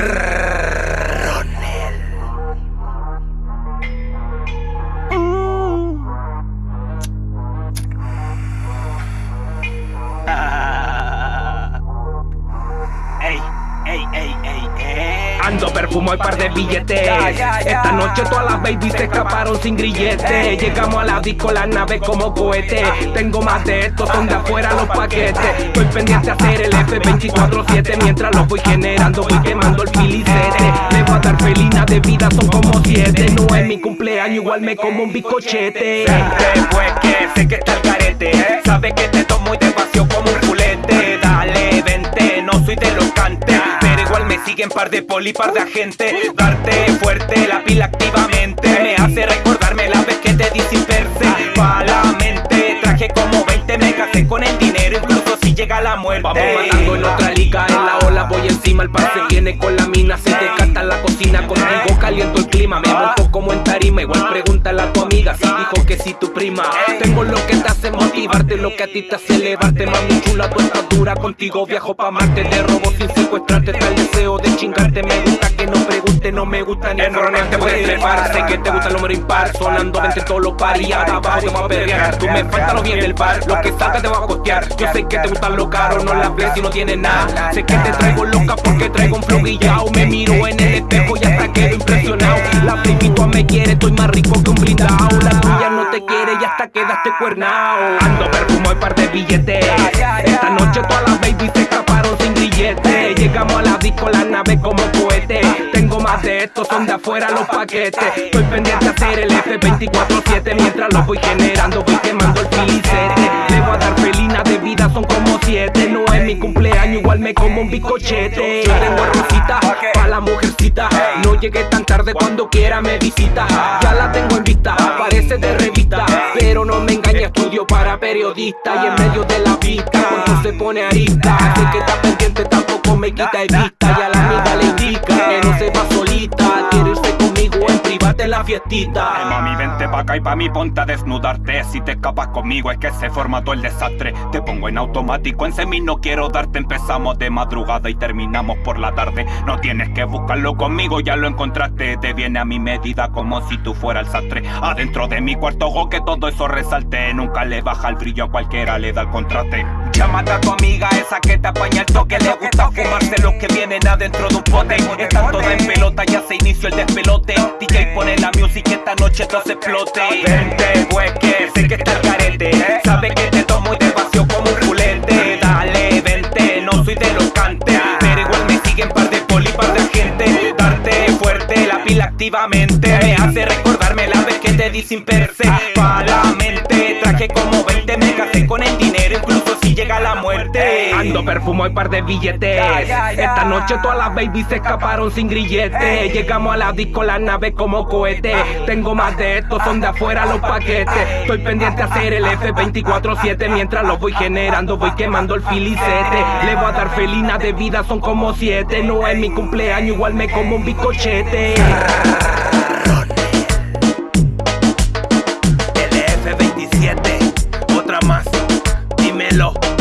Grrr. Ando perfumo y par de billetes. Esta noche todas las babies se escaparon sin grillete. Llegamos a la disco, la nave como cohete. Tengo más de estos, son de afuera los paquetes. Estoy pendiente a hacer el F24-7. Mientras los voy generando, voy quemando el filicete. Le voy a dar felina de vida, son como siete. No es mi cumpleaños, igual me como un bicochete. Que sé que está par de poli, par de agente. Darte fuerte la pila activamente. Me hace recordarme la vez que te di sin mente, traje como 20, me casé con el dinero, incluso si llega la muerte. Vamos matando en otra liga, en la ola voy encima, el par se viene con la mina, se te canta la cocina, contigo caliento el clima, me monto como en tarima, igual pregúntale a tu amiga si dijo que si tu prima. Tengo lo que te hace motivarte, lo que a ti te hace elevarte, mami chula, estás dura, contigo viajo pa' Marte, te robo sin secuestrarte, no me gusta ni Erróneamente puedes trepar, sé que te gusta el número impar, sonando vente todos los paris, abajo te voy a perrear, tú me falta lo bien del bar, lo que salga te va a costear, yo sé que te gustan lo caro, no la ves si no tienes nada, sé que te traigo loca porque traigo un flow guillao, me miro en el espejo y hasta quedo impresionado, la baby tú me quiere, estoy más rico que un blindao, la tuya no te quiere y hasta quedaste cuernao, ando perfumo y par de billetes, esta noche todas las babies se escaparon sin grillete, llegamos a la disco, la nave como cohete, de estos, son de afuera los paquetes, estoy pendiente a hacer el F24-7, mientras los voy generando, voy quemando el filicete, le voy a dar felina de vida, son como siete, no es mi cumpleaños, igual me como un bicochete, yo tengo rosita, pa' la mujercita, no llegué tan tarde cuando quiera me visita, ya la tengo en vista, parece de revista, pero no me engaña, estudio para periodista, y en medio de la pista, cuando se pone arista, sé que está pendiente, tampoco me quita de vista, y a la amiga le indica, que no se va la fiestita. Ay, mami, vente pa' acá y pa' mí ponte a desnudarte. Si te escapas conmigo es que se forma todo el desastre. Te pongo en automático, en semi no quiero darte. Empezamos de madrugada y terminamos por la tarde. No tienes que buscarlo conmigo, ya lo encontraste. Te viene a mi medida como si tú fueras el sastre. Adentro de mi cuarto ojo que todo eso resalte. Nunca le baja el brillo a cualquiera, le da el contraste Llámate a tu amiga, esa que te apaña el toque Le gusta fumarse los que vienen adentro de un pote. Están todas en pelota, ya se inició el despelote. DJ pone la music esta noche todo se explote. Vente, pues que sé que está el carete Sabe que te tomo y te vacío como un culete. Dale, vente, no soy de los cantes. Pero igual me siguen par de poli, par de gente. Darte fuerte, la pila activamente. Me hace recordarme la vez que te di sin perse. Pa' la mente, traje como si llega la muerte. Ando perfumo y par de billetes. Esta noche todas las babies se escaparon sin grillete. Ey. Llegamos a la disco, la nave como cohete. Tengo más de estos, son de afuera los paquetes. Estoy pendiente a hacer el F24-7. Mientras los voy generando, voy quemando el filicete. Le voy a dar felina de vida, son como siete. No es mi cumpleaños, igual me como un bicochete. El F27, otra más. Hello.